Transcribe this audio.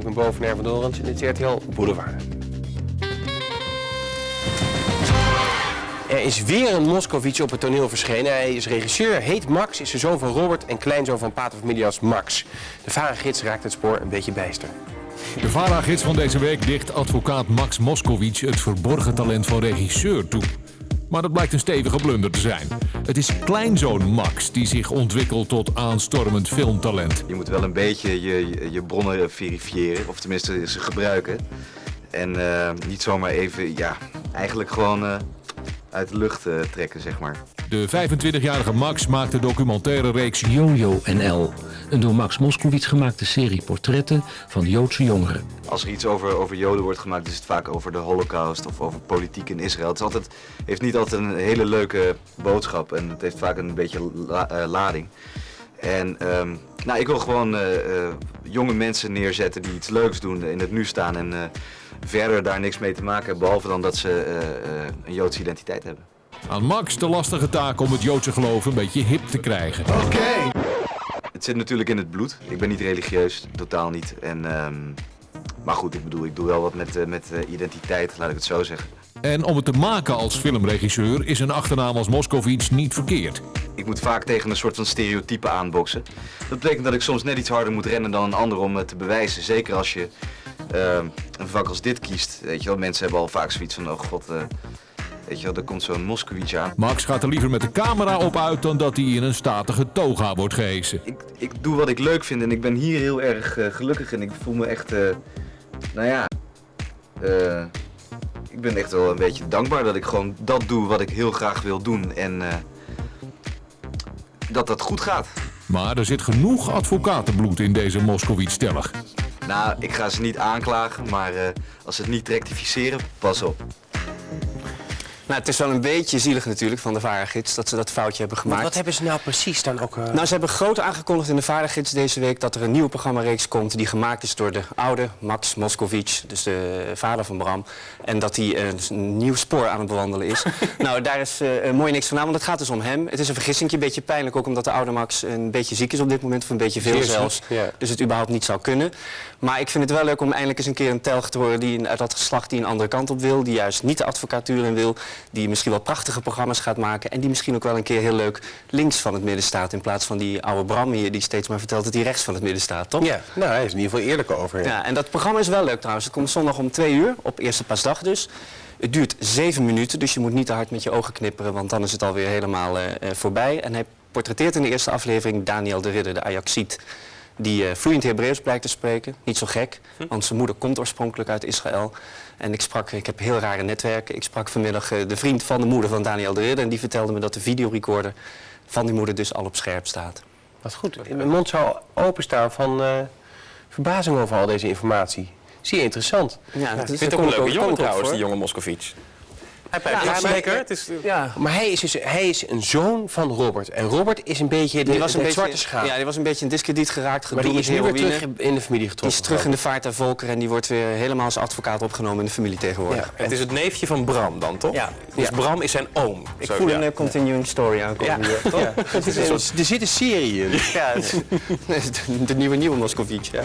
Ik ben boven Erwin Dorens en dit is RTL Boulevard. Er is weer een Moscovici op het toneel verschenen. Hij is regisseur, heet Max, is de zoon van Robert en kleinzoon van pater familias Max. De varengids raakt het spoor een beetje bijster. De VARA-gids van deze week dicht advocaat Max Moskowitz het verborgen talent van regisseur toe. Maar dat blijkt een stevige blunder te zijn. Het is kleinzoon Max die zich ontwikkelt tot aanstormend filmtalent. Je moet wel een beetje je, je, bronnen verifiëren, of tenminste ze gebruiken. En eh, niet zomaar even, ja, eigenlijk gewoon eh, uit de lucht eh, trekken, zeg maar. De 25-jarige Max maakt de documentaire reeks Jojo NL, een door Max Moskowitz gemaakte serie portretten van Joodse jongeren. Als er iets over, over Joden wordt gemaakt, is het vaak over de Holocaust of over politiek in Israël. Het is altijd, heeft niet altijd een hele leuke boodschap en het heeft vaak een beetje la- eh, lading. En ehm, nou, ik wil gewoon eh, eh, jonge mensen neerzetten die iets leuks doen, in het nu staan en eh, verder daar niks mee te maken hebben, behalve dan dat ze eh, eh, een Joodse identiteit hebben. Aan Max de lastige taak om het Joodse geloof een beetje hip te krijgen. Het zit natuurlijk in het bloed. Ik ben niet religieus, totaal niet. En, ehm, maar goed, ik bedoel, ik doe wel wat met, eh, met eh, identiteit, laat ik het zo zeggen. En om het te maken als filmregisseur is een achternaam als Moskowitz niet verkeerd. Ik moet vaak tegen een soort van stereotype aanboksen. Dat betekent dat ik soms net iets harder moet rennen dan een ander om het te bewijzen. Zeker als je ehm, een vak als dit kiest. Weet je wel, mensen hebben al vaak zoiets van, oh god, eh, weet je wel, er komt zo'n Moskowitz aan. Max gaat er liever met de camera op uit dan dat hij in een statige toga wordt gehesen. Ik, ik doe wat ik leuk vind en ik ben hier heel erg eh, gelukkig en ik voel me echt, eh, nou ja, eh, ik ben echt wel een beetje dankbaar dat ik gewoon dat doe wat ik heel graag wil doen en dat dat goed gaat. Maar er zit genoeg advocatenbloed in deze Moskowitz-stellig. Nou, ik ga ze niet aanklagen, maar als ze het niet rectificeren, pas op. Nou, het is wel een beetje zielig natuurlijk van de varengids dat ze dat foutje hebben Maar gemaakt. wat hebben ze nou precies dan ook... eh, Nou, ze hebben groot aangekondigd in de varengids deze week dat er een nieuwe programmareeks komt die gemaakt is door de oude Max Moskowitz, dus de vader van Bram. En dat hij een nieuw spoor aan het bewandelen is. nou, daar is eh, mooi niks van aan, want het gaat dus om hem. Het is een vergissing, een beetje pijnlijk ook omdat de oude Max een beetje ziek is op dit moment, of een beetje veel Zeer zelfs. ja. Dus het überhaupt niet zou kunnen. Maar ik vind het wel leuk om eindelijk eens een keer een telg te horen die uit dat geslacht die een andere kant op wil. Die juist niet de advocatuur in wil. Die misschien wel prachtige programma's gaat maken. En die misschien ook wel een keer heel leuk links van het midden staat. In plaats van die oude Bram hier die steeds maar vertelt dat hij rechts van het midden staat, toch? Ja, nou, hij is in ieder geval eerlijk over. Ja, en dat programma is wel leuk trouwens. Het komt zondag om twee uur, op eerste pasdag dus. Het duurt zeven minuten, dus je moet niet te hard met je ogen knipperen, want dan is het alweer helemaal eh, eh, voorbij. En hij portretteert in de eerste aflevering Daniel de Ridder, de Ajaxiet. Die eh, vloeiend Hebreeuws blijkt te spreken. Niet zo gek, want zijn moeder komt oorspronkelijk uit Israël. En ik sprak, ik heb heel rare netwerken. Ik sprak vanmiddag eh, de vriend van de moeder van Daniel de Ridder. En die vertelde me dat de videorecorder van die moeder dus al op scherp staat. Wat goed. Mijn mond zou openstaan van eh, verbazing over al deze informatie. Zeer interessant. Ja, dat Ik is- vind het ook een ik leuke jongen ik trouwens, die jonge Moscovici. Hij Ja, maar- zeker. Het is, Ja, Maar hij is, dus, hij is een zoon van Robert. En Robert is een beetje de, die was een de beetje, zwarte schaap. Ja, die was een beetje in discrediet geraakt. maar gedoe die is nu weer terug in de familie Die getrokken. is terug in de vaart der volken en die wordt weer helemaal als advocaat opgenomen in de familie tegenwoordig. Ja. het is het neefje van Bram dan, toch? Ja. Dus Ja. Bram is zijn oom. Ik Zo, voel ja. een eh, continuing story aankomen hier, toch? Ja, het is een- er zit een serie in. Ja, het is- de, de nieuwe nieuwe Moscovici. Ja.